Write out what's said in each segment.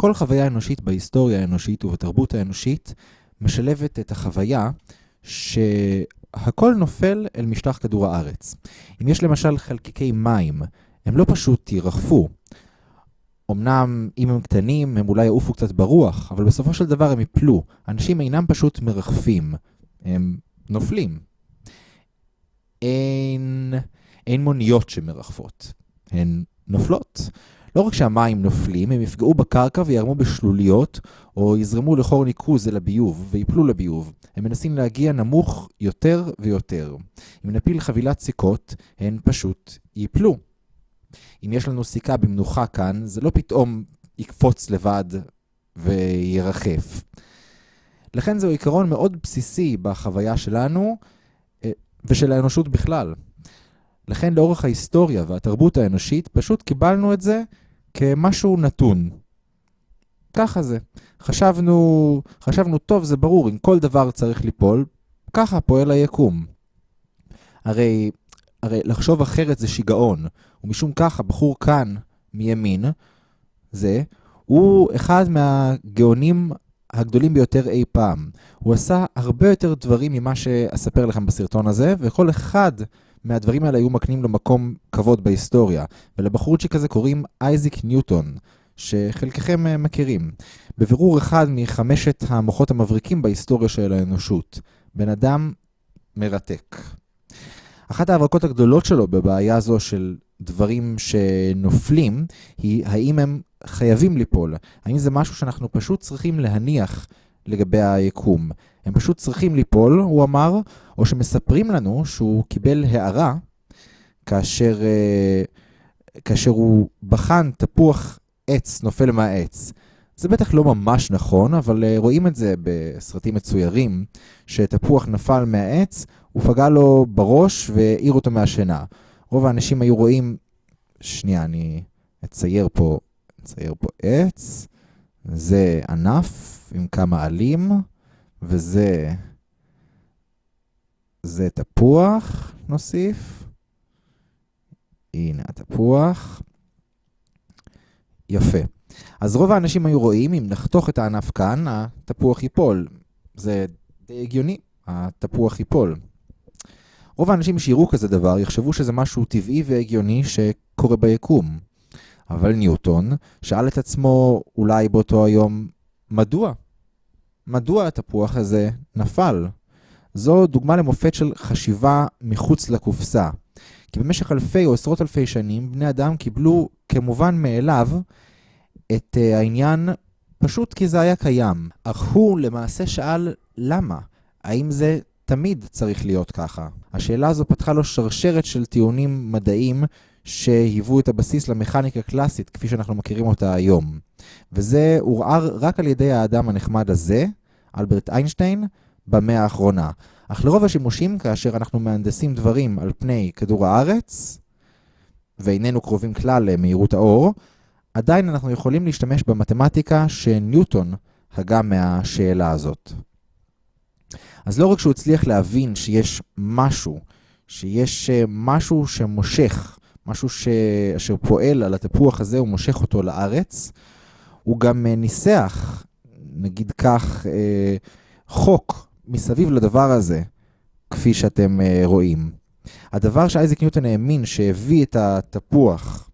כל חוויה אנושית בהיסטוריה האנושית ובתרבות האנושית משלבת את החוויה שהכל נופל אל משטח כדור הארץ. אם יש למשל חלקיקי מים, הם לא פשוט ירחפו. אמנם אם הם קטנים, הם אולי יעופו קצת ברוח, אבל בסופו של דבר הם יפלו. אנשים אינם פשוט מרחפים, הם נופלים. אין, אין מוניות שמרחפות, הן נופלות. לא רק שהמים נופלים, הם יפגעו בקרקע וירמו בשלוליות, או יזרמו לחור ניקוז אל הביוב, ויפלו לביוב. הם מנסים להגיע נמוך יותר ויותר. אם נפיל חבילת סיכות, הן פשוט ייפלו. אם יש לנו סיכה במנוחה כאן, זה לא פתאום יקפוץ לבד וירחף. לכן זהו עיקרון מאוד בסיסי בחוויה שלנו אה, ושל האנושות בכלל. לכן לאורך ההיסטוריה והתרבות האנושית פשוט קיבלנו את זה כמשהו נתון. ככה זה. חשבנו, חשבנו, טוב, זה ברור, אם כל דבר צריך ליפול, ככה פועל היקום. הרי, הרי לחשוב אחרת זה שיגעון, ומשום כך הבחור כאן, מימין, זה, הוא אחד מהגאונים הגדולים ביותר אי פעם. הוא עשה הרבה יותר דברים ממה שאספר לכם בסרטון הזה, וכל אחד מהדברים האלה היו מקנים לו מקום כבוד בהיסטוריה. ולבחורצ'יק הזה קוראים אייזיק ניוטון, שחלקכם אה, מכירים. בבירור אחד מחמשת המוחות המבריקים בהיסטוריה של האנושות. בן אדם מרתק. אחת ההברקות הגדולות שלו בבעיה זו של דברים שנופלים, היא האם הם חייבים ליפול. האם זה משהו שאנחנו פשוט צריכים להניח לגבי היקום. הם פשוט צריכים ליפול, הוא אמר, או שמספרים לנו שהוא קיבל הערה כאשר, אה, כאשר הוא בחן תפוח עץ נופל מהעץ. זה בטח לא ממש נכון, אבל אה, רואים את זה בסרטים מצוירים, שתפוח נפל מהעץ, הוא פגע לו בראש והעיר אותו מהשינה. רוב האנשים היו רואים, שנייה, אני אצייר פה, אצייר פה עץ, זה ענף עם כמה עלים, וזה זה תפוח, נוסיף. הנה התפוח. יפה. אז רוב האנשים היו רואים, אם נחתוך את הענף כאן, התפוח ייפול. זה די הגיוני, התפוח ייפול. רוב האנשים שיראו כזה דבר יחשבו שזה משהו טבעי והגיוני שקורה ביקום. אבל ניוטון שאל את עצמו אולי באותו היום, מדוע? מדוע התפוח הזה נפל? זו דוגמה למופת של חשיבה מחוץ לקופסה. כי במשך אלפי או עשרות אלפי שנים, בני אדם קיבלו כמובן מאליו את uh, העניין פשוט כי זה היה קיים. אך הוא למעשה שאל למה? האם זה תמיד צריך להיות ככה? השאלה הזו פתחה לו שרשרת של טיעונים מדעיים שהיוו את הבסיס למכניקה קלאסית כפי שאנחנו מכירים אותה היום. וזה עורער רק על ידי האדם הנחמד הזה, אלברט איינשטיין, במאה האחרונה. אך לרוב השימושים, כאשר אנחנו מהנדסים דברים על פני כדור הארץ, ואיננו קרובים כלל למהירות האור, עדיין אנחנו יכולים להשתמש במתמטיקה שניוטון הגה מהשאלה הזאת. אז לא רק שהוא הצליח להבין שיש משהו, שיש אה, משהו שמושך, משהו ש... אשר פועל על התפוח הזה ומושך אותו לארץ, הוא גם אה, ניסח, נגיד כך, אה, חוק מסביב לדבר הזה, כפי שאתם רואים. הדבר שאייזק ניוטון האמין שהביא את התפוח,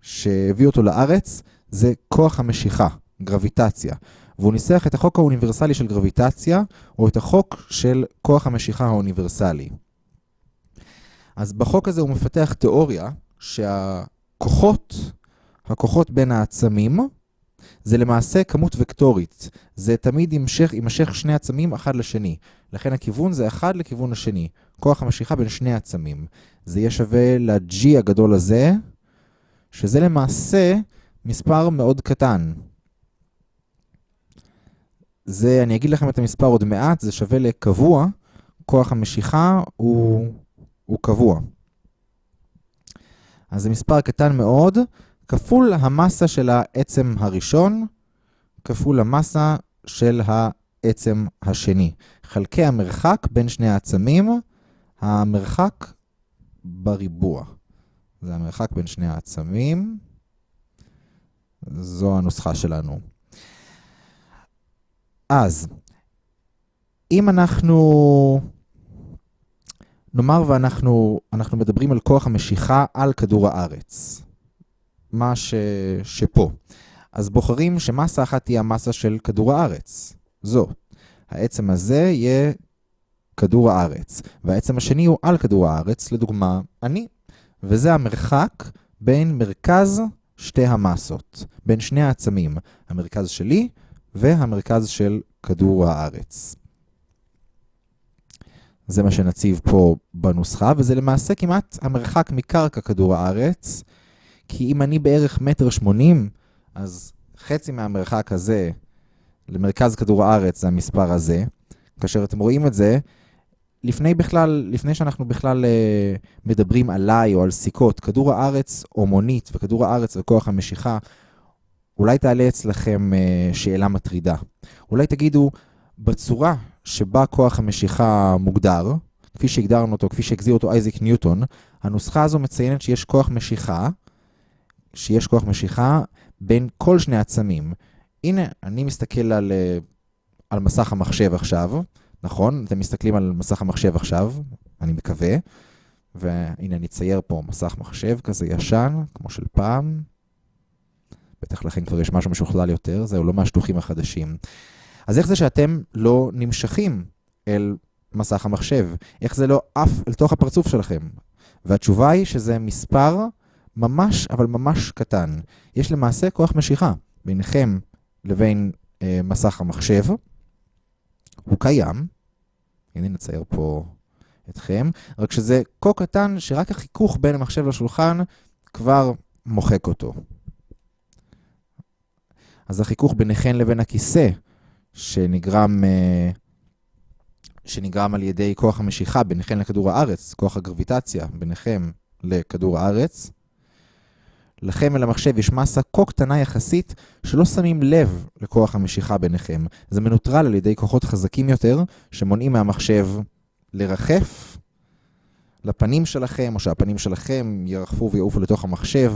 שהביא אותו לארץ, זה כוח המשיכה, גרביטציה. והוא ניסח את החוק האוניברסלי של גרביטציה, או את החוק של כוח המשיכה האוניברסלי. אז בחוק הזה הוא מפתח תיאוריה שהכוחות, הכוחות בין העצמים, זה למעשה כמות וקטורית. זה תמיד יימשך, יימשך שני עצמים אחד לשני. לכן הכיוון זה אחד לכיוון השני. כוח המשיכה בין שני עצמים. זה יהיה שווה ל-G הגדול הזה, שזה למעשה מספר מאוד קטן. זה, אני אגיד לכם את המספר עוד מעט, זה שווה לקבוע, כוח המשיכה הוא, הוא קבוע. אז זה מספר קטן מאוד, כפול המסה של העצם הראשון, כפול המסה של העצם השני. חלקי המרחק בין שני העצמים, המרחק בריבוע. זה המרחק בין שני העצמים. זו הנוסחה שלנו. אז, אם אנחנו, נאמר ואנחנו אנחנו מדברים על כוח המשיכה על כדור הארץ, מה ש, שפה, אז בוחרים שמסה אחת תהיה המסה של כדור הארץ, זו. העצם הזה יהיה כדור הארץ, והעצם השני הוא על כדור הארץ, לדוגמה, אני. וזה המרחק בין מרכז שתי המסות, בין שני העצמים, המרכז שלי והמרכז של כדור הארץ. זה מה שנציב פה בנוסחה, וזה למעשה כמעט המרחק מקרקע כדור הארץ, כי אם אני בערך מטר שמונים, אז חצי מהמרחק הזה למרכז כדור הארץ זה המספר הזה. כאשר אתם רואים את זה, לפני בכלל, לפני שאנחנו בכלל אה, מדברים עליי או על סיכות, כדור הארץ או מונית וכדור הארץ וכוח המשיכה, אולי תעלה אצלכם אה, שאלה מטרידה. אולי תגידו, בצורה שבה כוח המשיכה מוגדר, כפי שהגדרנו אותו, כפי שהגזיר אותו אייזיק ניוטון, הנוסחה הזו מציינת שיש כוח משיכה, שיש כוח משיכה בין כל שני עצמים. הנה, אני מסתכל על, אה, על מסך המחשב עכשיו, נכון? אתם מסתכלים על מסך המחשב עכשיו, אני מקווה, והנה אני אצייר פה מסך מחשב כזה ישן, כמו של פעם. בטח לכם כבר יש משהו משוכלל יותר, זהו, לא מהשטוחים החדשים. אז איך זה שאתם לא נמשכים אל מסך המחשב? איך זה לא עף אל תוך הפרצוף שלכם? והתשובה היא שזה מספר ממש, אבל ממש קטן. יש למעשה כוח משיכה ביניכם לבין אה, מסך המחשב. הוא קיים, הנה נצייר פה אתכם, רק שזה כה קטן שרק החיכוך בין המחשב לשולחן כבר מוחק אותו. אז החיכוך ביניכם לבין הכיסא, שנגרם, אה, שנגרם על ידי כוח המשיכה ביניכם לכדור הארץ, כוח הגרביטציה ביניכם לכדור הארץ, לכם ולמחשב יש מסה כה קטנה יחסית שלא שמים לב לכוח המשיכה ביניכם. זה מנוטרל על ידי כוחות חזקים יותר שמונעים מהמחשב לרחף לפנים שלכם, או שהפנים שלכם ירחפו ויעופו לתוך המחשב.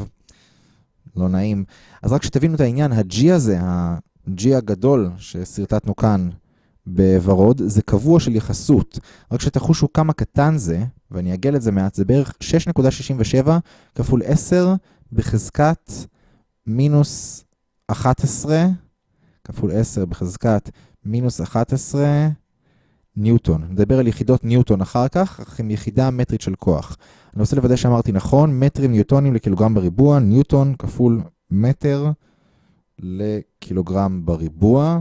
לא נעים. אז רק שתבינו את העניין, ה-G הזה, ה-G הגדול שסרטטנו כאן בוורוד, זה קבוע של יחסות. רק שתחושו כמה קטן זה, ואני אגל את זה מעט, זה בערך 6.67 כפול 10 בחזקת מינוס 11, כפול 10 בחזקת מינוס 11 ניוטון. נדבר על יחידות ניוטון אחר כך, אך עם יחידה מטרית של כוח. אני רוצה לוודא שאמרתי נכון, מטרים ניוטונים לקילוגרם בריבוע, ניוטון כפול מטר לקילוגרם בריבוע.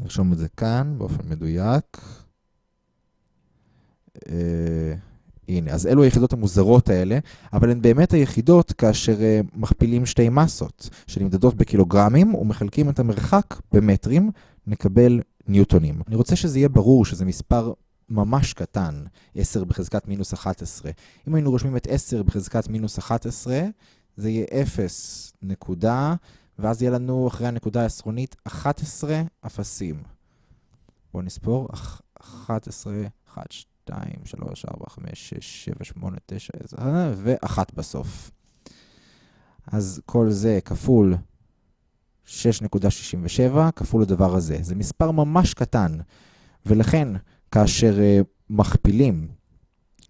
נרשום את זה כאן באופן מדויק. אה, הנה, אז אלו היחידות המוזרות האלה, אבל הן באמת היחידות כאשר uh, מכפילים שתי מסות שנמדדות בקילוגרמים ומחלקים את המרחק במטרים, נקבל ניוטונים. אני רוצה שזה יהיה ברור שזה מספר ממש קטן, 10 בחזקת מינוס 11. אם היינו רושמים את 10 בחזקת מינוס 11, זה יהיה 0 נקודה, ואז יהיה לנו אחרי הנקודה העשרונית 11 אפסים. בואו נספור, 11, 1, 2, 3, 4, 5, 6, 7, 8, 9, 10, ואחת בסוף. אז כל זה כפול 6.67 כפול הדבר הזה. זה מספר ממש קטן, ולכן כאשר uh, מכפילים,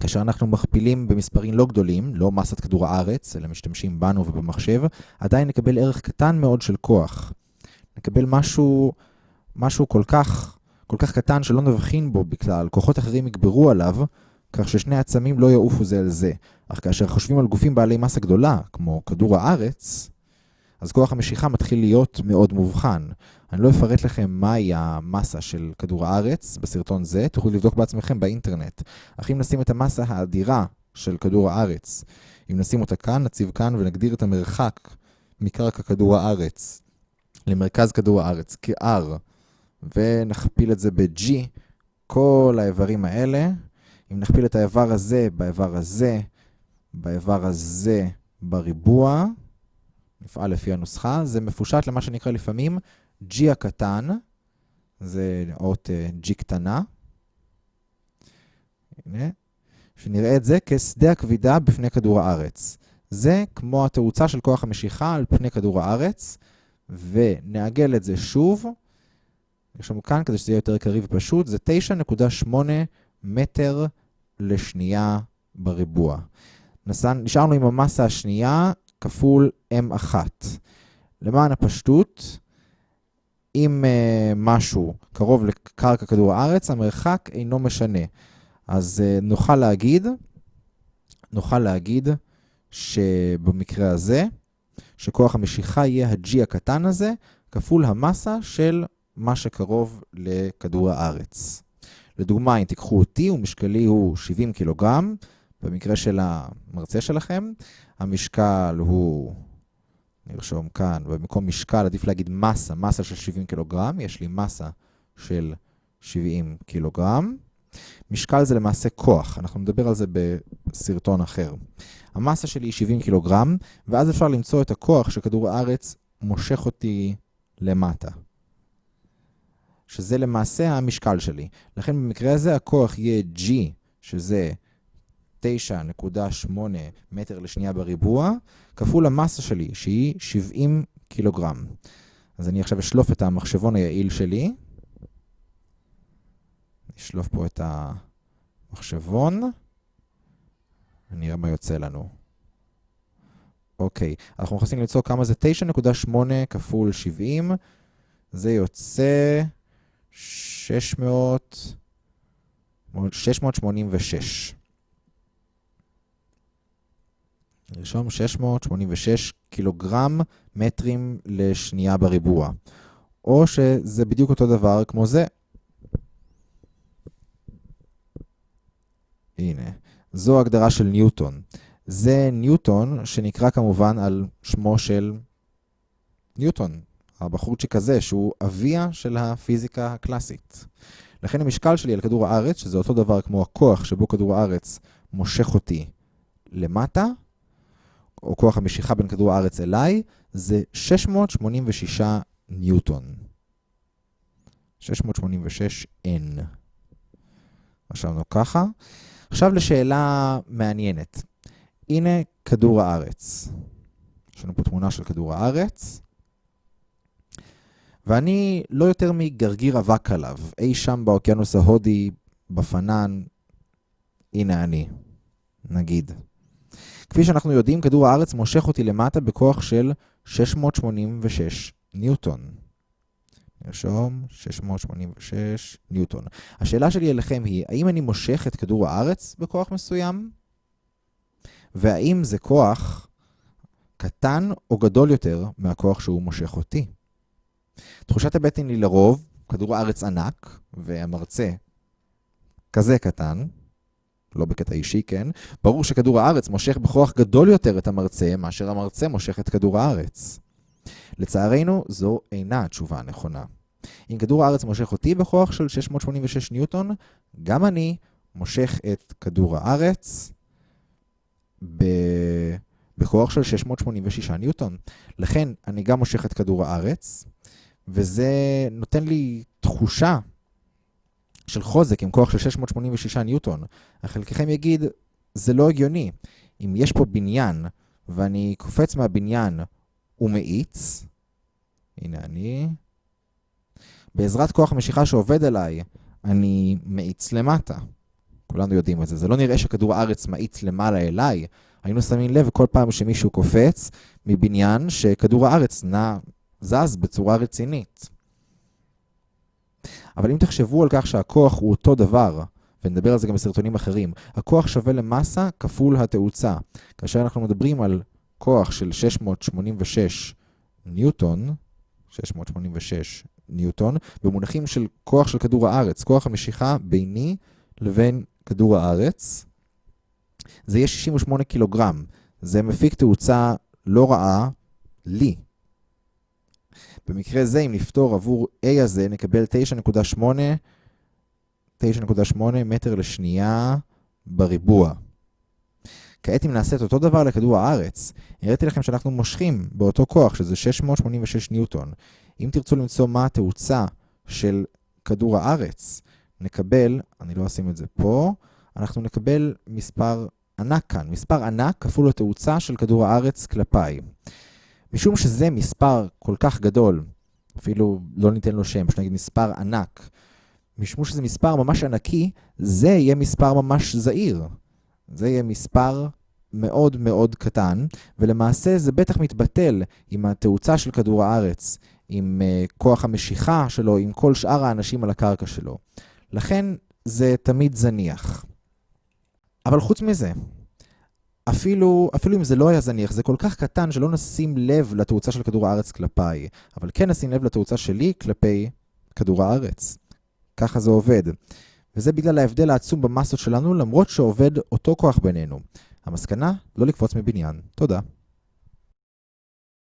כאשר אנחנו מכפילים במספרים לא גדולים, לא מסת כדור הארץ, אלא משתמשים בנו ובמחשב, עדיין נקבל ערך קטן מאוד של כוח. נקבל משהו, משהו כל כך כל כך קטן שלא נבחין בו בכלל, כוחות אחרים יגברו עליו, כך ששני עצמים לא יעופו זה על זה. אך כאשר חושבים על גופים בעלי מסה גדולה, כמו כדור הארץ, אז כוח המשיכה מתחיל להיות מאוד מובחן. אני לא אפרט לכם מהי המסה של כדור הארץ בסרטון זה, תוכלו לבדוק בעצמכם באינטרנט. אך אם נשים את המסה האדירה של כדור הארץ, אם נשים אותה כאן, נציב כאן ונגדיר את המרחק מקרקע כדור הארץ למרכז כדור הארץ כ-R, ונכפיל את זה ב-G, כל האיברים האלה. אם נכפיל את האיבר הזה באיבר הזה, באיבר הזה בריבוע, נפעל לפי הנוסחה, זה מפושט למה שנקרא לפעמים G הקטן, זה אות uh, G קטנה. הנה, שנראה את זה כשדה הכבידה בפני כדור הארץ. זה כמו התאוצה של כוח המשיכה על פני כדור הארץ, ונעגל את זה שוב. לנו כאן, כדי שזה יהיה יותר קריא ופשוט, זה 9.8 מטר לשנייה בריבוע. נשארנו עם המסה השנייה כפול M1. למען הפשטות, אם uh, משהו קרוב לקרקע כדור הארץ, המרחק אינו משנה. אז uh, נוכל להגיד, נוכל להגיד שבמקרה הזה, שכוח המשיכה יהיה ה-G הקטן הזה, כפול המסה של מה שקרוב לכדור הארץ. לדוגמה, אם תיקחו אותי ומשקלי הוא 70 קילוגרם, במקרה של המרצה שלכם, המשקל הוא, נרשום כאן, במקום משקל עדיף להגיד מסה, מסה של 70 קילוגרם, יש לי מסה של 70 קילוגרם. משקל זה למעשה כוח, אנחנו נדבר על זה בסרטון אחר. המסה שלי היא 70 קילוגרם, ואז אפשר למצוא את הכוח שכדור הארץ מושך אותי למטה. שזה למעשה המשקל שלי. לכן במקרה הזה הכוח יהיה G, שזה 9.8 מטר לשנייה בריבוע, כפול המסה שלי, שהיא 70 קילוגרם. אז אני עכשיו אשלוף את המחשבון היעיל שלי. נשלוף פה את המחשבון. נראה מה יוצא לנו. אוקיי, אנחנו נכנסים למצוא כמה זה 9.8 כפול 70. זה יוצא 600... 686. נרשום 686 קילוגרם מטרים לשנייה בריבוע. או שזה בדיוק אותו דבר כמו זה. הנה, זו הגדרה של ניוטון. זה ניוטון שנקרא כמובן על שמו של ניוטון, הבחורצ'יק הזה, שהוא אביה של הפיזיקה הקלאסית. לכן המשקל שלי על כדור הארץ, שזה אותו דבר כמו הכוח שבו כדור הארץ מושך אותי למטה, או כוח המשיכה בין כדור הארץ אליי, זה 686 ניוטון. 686 N. רשמנו ככה. עכשיו לשאלה מעניינת. הנה כדור הארץ. יש לנו פה תמונה של כדור הארץ. ואני לא יותר מגרגיר אבק עליו, אי שם באוקיינוס ההודי, בפנן, הנה אני, נגיד. כפי שאנחנו יודעים, כדור הארץ מושך אותי למטה בכוח של 686 ניוטון. נרשום 686 ניוטון. השאלה שלי אליכם היא, האם אני מושך את כדור הארץ בכוח מסוים? והאם זה כוח קטן או גדול יותר מהכוח שהוא מושך אותי? תחושת הבטן היא לרוב, כדור הארץ ענק, והמרצה כזה קטן, לא בקטע אישי, כן? ברור שכדור הארץ מושך בכוח גדול יותר את המרצה, מאשר המרצה מושך את כדור הארץ. לצערנו, זו אינה התשובה הנכונה. אם כדור הארץ מושך אותי בכוח של 686 ניוטון, גם אני מושך את כדור הארץ ב... בכוח של 686 ניוטון. לכן, אני גם מושך את כדור הארץ, וזה נותן לי תחושה של חוזק עם כוח של 686 ניוטון. חלקכם יגיד, זה לא הגיוני. אם יש פה בניין, ואני קופץ מהבניין ומאיץ, הנה אני, בעזרת כוח המשיכה שעובד עליי, אני מאיץ למטה. כולנו יודעים את זה. זה לא נראה שכדור הארץ מאיץ למעלה אליי. היינו שמים לב כל פעם שמישהו קופץ מבניין שכדור הארץ נע, זז בצורה רצינית. אבל אם תחשבו על כך שהכוח הוא אותו דבר, ונדבר על זה גם בסרטונים אחרים, הכוח שווה למסה כפול התאוצה. כאשר אנחנו מדברים על כוח של 686 ניוטון, 686 ניוטון, במונחים של כוח של כדור הארץ, כוח המשיכה ביני לבין כדור הארץ, זה יהיה 68 קילוגרם. זה מפיק תאוצה לא רעה לי. במקרה זה, אם נפתור עבור A הזה, נקבל 9.8 9.8 מטר לשנייה בריבוע. כעת אם נעשה את אותו דבר לכדור הארץ, הראיתי לכם שאנחנו מושכים באותו כוח, שזה 686 ניוטון. אם תרצו למצוא מה התאוצה של כדור הארץ, נקבל, אני לא אשים את זה פה, אנחנו נקבל מספר ענק כאן, מספר ענק כפול התאוצה של כדור הארץ כלפיי. משום שזה מספר כל כך גדול, אפילו לא ניתן לו שם, שנגיד מספר ענק, משום שזה מספר ממש ענקי, זה יהיה מספר ממש זעיר. זה יהיה מספר מאוד מאוד קטן, ולמעשה זה בטח מתבטל עם התאוצה של כדור הארץ, עם uh, כוח המשיכה שלו, עם כל שאר האנשים על הקרקע שלו. לכן זה תמיד זניח. אבל חוץ מזה, אפילו, אפילו אם זה לא היה זניח, זה כל כך קטן שלא נשים לב לתאוצה של כדור הארץ כלפיי, אבל כן נשים לב לתאוצה שלי כלפי כדור הארץ. ככה זה עובד. וזה בגלל ההבדל העצום במסות שלנו, למרות שעובד אותו כוח בינינו. המסקנה, לא לקפוץ מבניין. תודה.